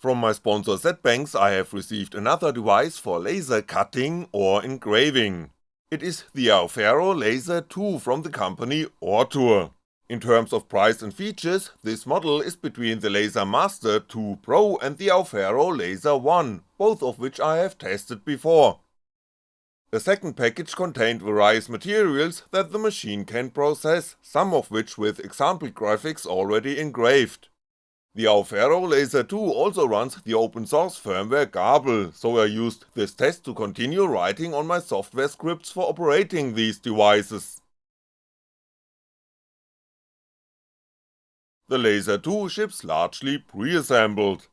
From my sponsor ZBanks I have received another device for laser cutting or engraving. It is the Aufero Laser 2 from the company Ortur. In terms of price and features, this model is between the Laser Master 2 Pro and the Aufero Laser 1, both of which I have tested before. The second package contained various materials that the machine can process, some of which with example graphics already engraved. The Aufero Laser 2 also runs the open source firmware Grbl, so I used this test to continue writing on my software scripts for operating these devices. The Laser 2 ships largely pre-assembled.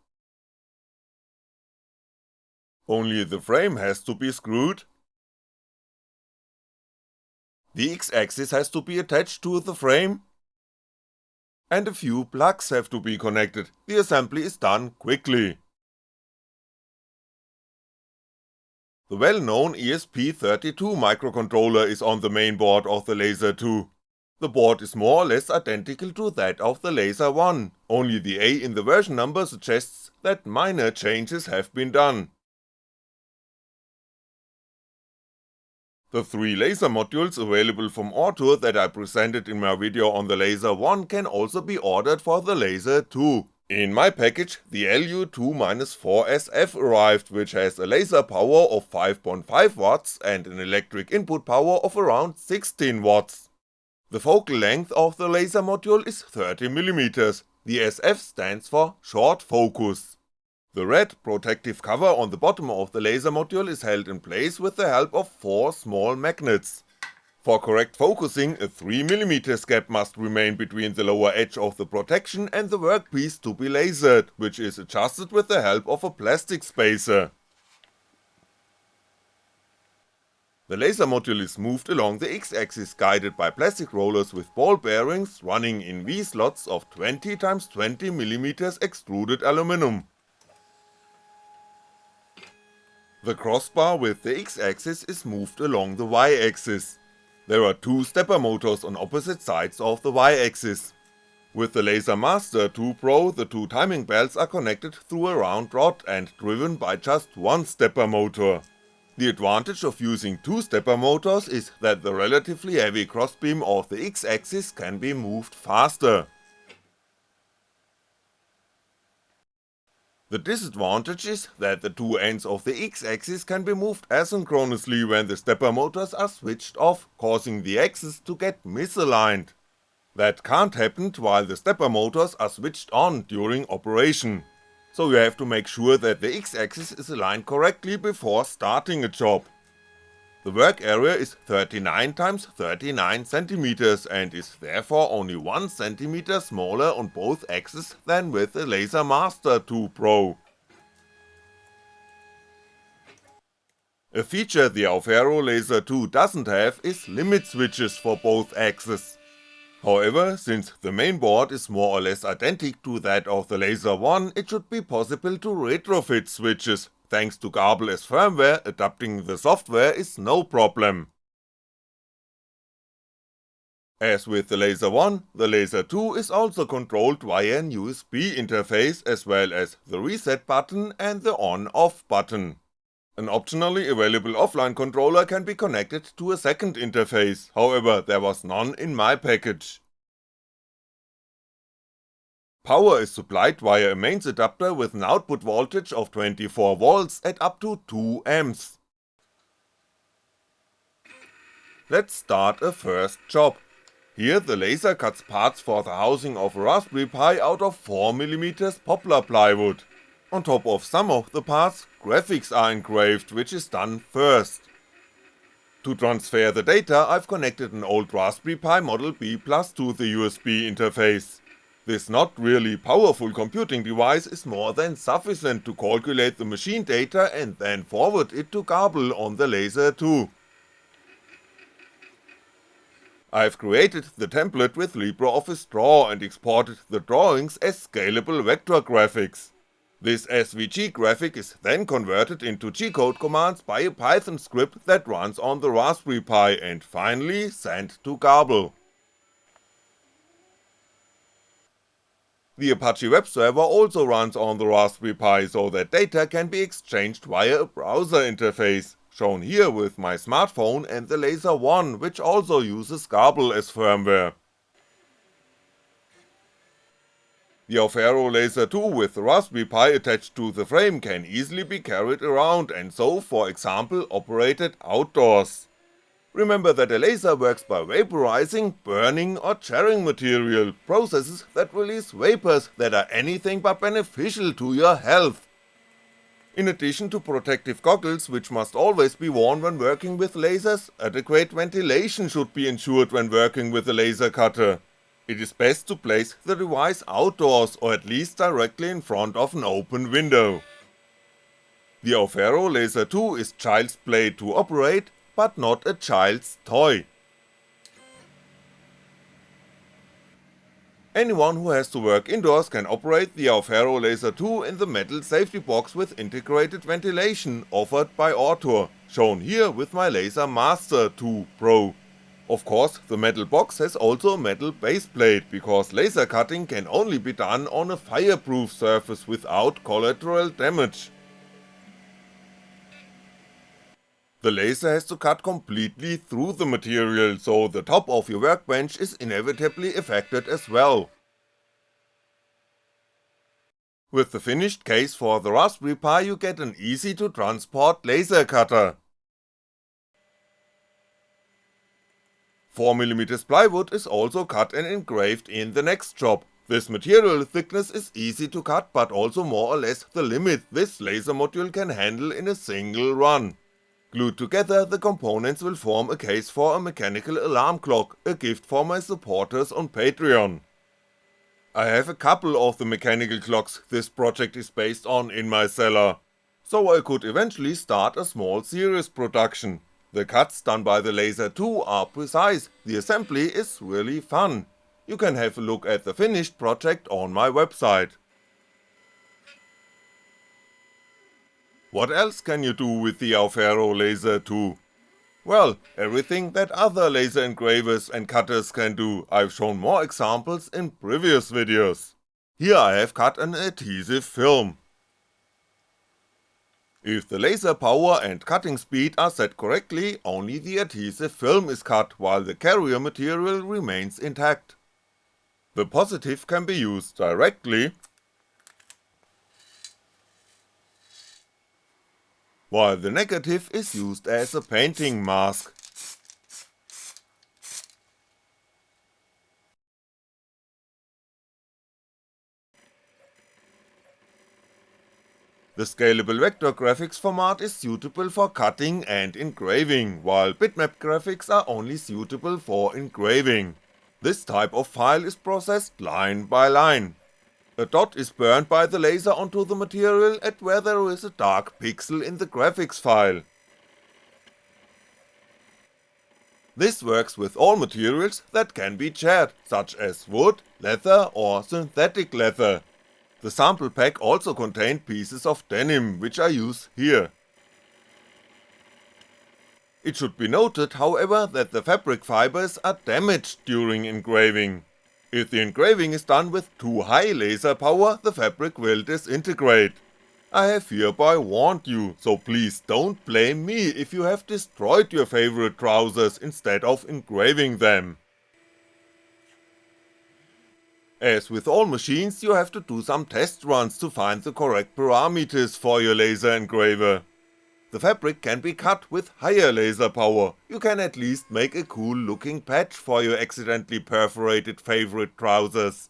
Only the frame has to be screwed. The X-axis has to be attached to the frame, and a few plugs have to be connected, the assembly is done quickly. The well-known ESP32 microcontroller is on the main board of the Laser 2. The board is more or less identical to that of the Laser 1, only the A in the version number suggests that minor changes have been done. The three laser modules available from Ortur that I presented in my video on the Laser 1 can also be ordered for the Laser 2. In my package, the LU2-4SF arrived, which has a laser power of 5.5W and an electric input power of around 16W. The focal length of the laser module is 30mm, the SF stands for short focus. The red protective cover on the bottom of the laser module is held in place with the help of four small magnets. For correct focusing, a 3mm gap must remain between the lower edge of the protection and the workpiece to be lasered, which is adjusted with the help of a plastic spacer. The laser module is moved along the X-axis guided by plastic rollers with ball bearings running in V-slots of 20x20mm extruded aluminum. The crossbar with the X-axis is moved along the Y-axis. There are two stepper motors on opposite sides of the Y-axis. With the Laser Master 2 Pro the two timing belts are connected through a round rod and driven by just one stepper motor. The advantage of using two stepper motors is that the relatively heavy crossbeam of the X-axis can be moved faster. The disadvantage is that the two ends of the X-axis can be moved asynchronously when the stepper motors are switched off, causing the axes to get misaligned. That can't happen while the stepper motors are switched on during operation, so you have to make sure that the X-axis is aligned correctly before starting a job. The work area is 39x39cm and is therefore only 1cm smaller on both axes than with the Laser Master 2 Pro. A feature the Aufero Laser 2 doesn't have is limit switches for both axes. However, since the main board is more or less identical to that of the Laser 1, it should be possible to retrofit switches, Thanks to Grbl as firmware, adapting the software is no problem. As with the Laser 1, the Laser 2 is also controlled via an USB interface as well as the reset button and the on-off button. An optionally available offline controller can be connected to a second interface, however there was none in my package. Power is supplied via a mains adapter with an output voltage of 24V at up to 2A. Let's start a first job. Here the laser cuts parts for the housing of a Raspberry Pi out of 4mm poplar plywood. On top of some of the parts, graphics are engraved, which is done first. To transfer the data I've connected an old Raspberry Pi Model B Plus to the USB interface. This not really powerful computing device is more than sufficient to calculate the machine data and then forward it to Grbl on the Laser 2. I've created the template with LibreOffice Draw and exported the drawings as scalable vector graphics. This SVG graphic is then converted into G-code commands by a Python script that runs on the Raspberry Pi and finally sent to Grbl. The Apache web server also runs on the Raspberry Pi so that data can be exchanged via a browser interface, shown here with my smartphone and the Laser One which also uses Grbl as firmware. The Aufero Laser 2 with the Raspberry Pi attached to the frame can easily be carried around and so for example operated outdoors. Remember that a laser works by vaporizing, burning or charring material, processes that release vapors that are anything but beneficial to your health. In addition to protective goggles which must always be worn when working with lasers, adequate ventilation should be ensured when working with a laser cutter. It is best to place the device outdoors or at least directly in front of an open window. The Aufero Laser 2 is child's play to operate but not a child's toy. Anyone who has to work indoors can operate the Aufero Laser 2 in the metal safety box with integrated ventilation offered by Ortur, shown here with my Laser Master 2 Pro. Of course, the metal box has also a metal baseplate, because laser cutting can only be done on a fireproof surface without collateral damage. The laser has to cut completely through the material, so the top of your workbench is inevitably affected as well. With the finished case for the Raspberry Pi you get an easy to transport laser cutter. 4mm plywood is also cut and engraved in the next job, this material thickness is easy to cut but also more or less the limit this laser module can handle in a single run. Glued together, the components will form a case for a mechanical alarm clock, a gift for my supporters on Patreon. I have a couple of the mechanical clocks this project is based on in my cellar, so I could eventually start a small series production. The cuts done by the Laser 2 are precise, the assembly is really fun. You can have a look at the finished project on my website. What else can you do with the Aufero Laser 2? Well, everything that other laser engravers and cutters can do, I've shown more examples in previous videos. Here I have cut an adhesive film. If the laser power and cutting speed are set correctly, only the adhesive film is cut while the carrier material remains intact. The positive can be used directly while the negative is used as a painting mask. The scalable vector graphics format is suitable for cutting and engraving, while bitmap graphics are only suitable for engraving. This type of file is processed line by line, a dot is burned by the laser onto the material at where there is a dark pixel in the graphics file. This works with all materials that can be charred, such as wood, leather or synthetic leather. The sample pack also contained pieces of denim, which I use here. It should be noted however that the fabric fibers are damaged during engraving. If the engraving is done with too high laser power, the fabric will disintegrate. I have hereby warned you, so please don't blame me if you have destroyed your favorite trousers instead of engraving them. As with all machines, you have to do some test runs to find the correct parameters for your laser engraver. The fabric can be cut with higher laser power, you can at least make a cool looking patch for your accidentally perforated favorite trousers.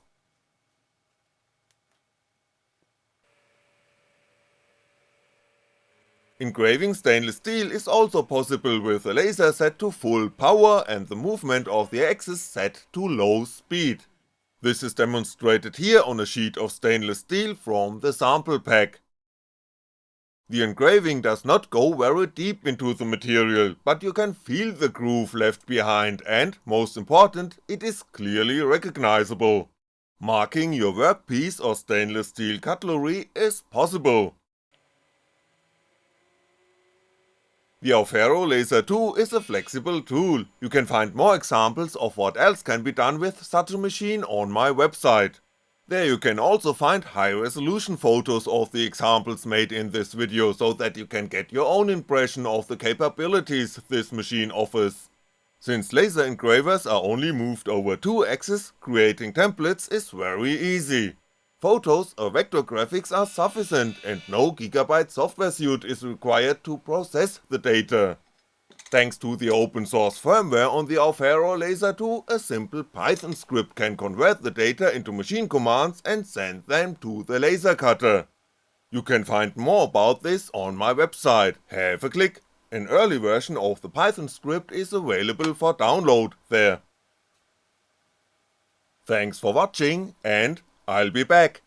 Engraving stainless steel is also possible with the laser set to full power and the movement of the axis set to low speed. This is demonstrated here on a sheet of stainless steel from the sample pack. The engraving does not go very deep into the material, but you can feel the groove left behind and, most important, it is clearly recognizable. Marking your workpiece or stainless steel cutlery is possible. The Aufero Laser 2 is a flexible tool, you can find more examples of what else can be done with such a machine on my website. There you can also find high resolution photos of the examples made in this video so that you can get your own impression of the capabilities this machine offers. Since laser engravers are only moved over 2 axes, creating templates is very easy. Photos or vector graphics are sufficient and no gigabyte software suite is required to process the data. Thanks to the open source firmware on the Aufero Laser 2, a simple Python script can convert the data into machine commands and send them to the laser cutter. You can find more about this on my website, have a click, an early version of the Python script is available for download there. Thanks for watching and I'll be back.